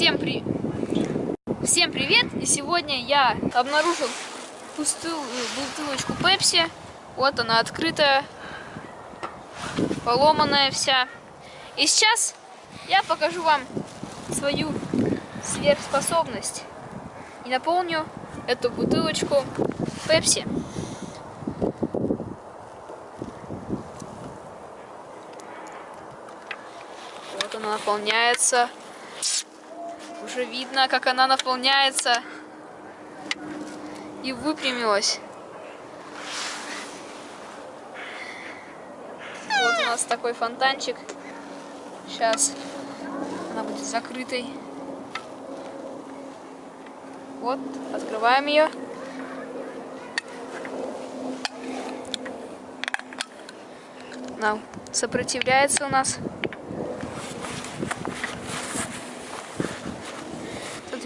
Всем, при... Всем привет! И сегодня я обнаружил пустую бутылочку Пепси. Вот она открытая, поломанная вся. И сейчас я покажу вам свою сверхспособность. И наполню эту бутылочку Пепси. Вот она наполняется. Уже видно, как она наполняется. И выпрямилась. Вот у нас такой фонтанчик. Сейчас она будет закрытой. Вот, открываем ее. Она сопротивляется у нас.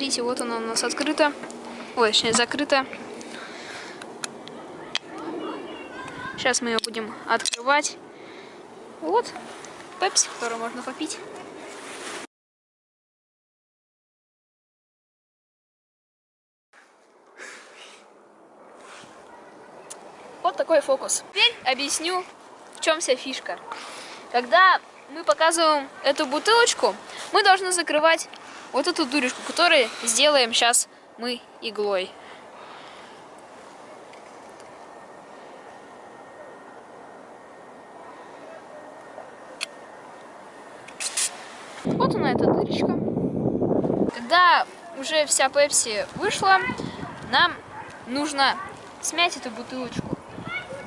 Смотрите, вот она у нас открыта. Ой, точнее, закрыта. Сейчас мы ее будем открывать. Вот, пепси, которую можно попить. Вот такой фокус. Теперь объясню, в чем вся фишка. Когда мы показываем эту бутылочку, мы должны закрывать вот эту дырочку, которую сделаем сейчас мы иглой. Вот она эта дырочка. Когда уже вся пепси вышла, нам нужно смять эту бутылочку,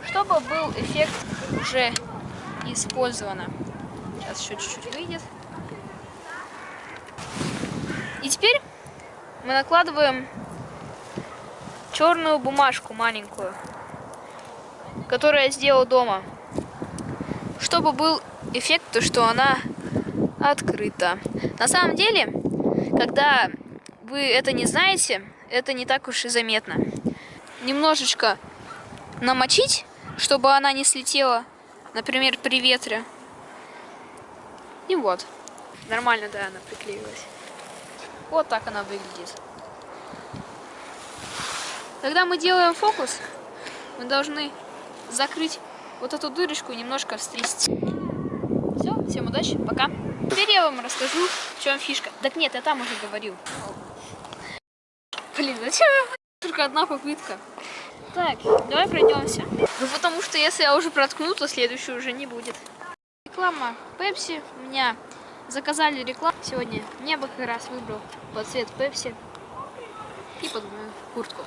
чтобы был эффект уже использовано. Сейчас еще чуть-чуть выйдет. И теперь мы накладываем черную бумажку маленькую, которую я сделал дома, чтобы был эффект, то, что она открыта. На самом деле, когда вы это не знаете, это не так уж и заметно. Немножечко намочить, чтобы она не слетела, например, при ветре. И вот. Нормально, да, она приклеилась. Вот так она выглядит. Когда мы делаем фокус, мы должны закрыть вот эту дырочку и немножко встрясти. Все, всем удачи, пока. Теперь я вам расскажу, в чем фишка. Так нет, я там уже говорил. Блин, зачем только одна попытка? Так, давай пройдемся. Ну потому что если я уже проткну, то следующую уже не будет. Реклама Пепси у меня заказали рекламу сегодня. Мне бы как раз выбрал под цвет Пепси и под мою куртку.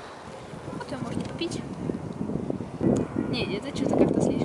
Вот ее можно купить. Не, это что-то как-то слишком.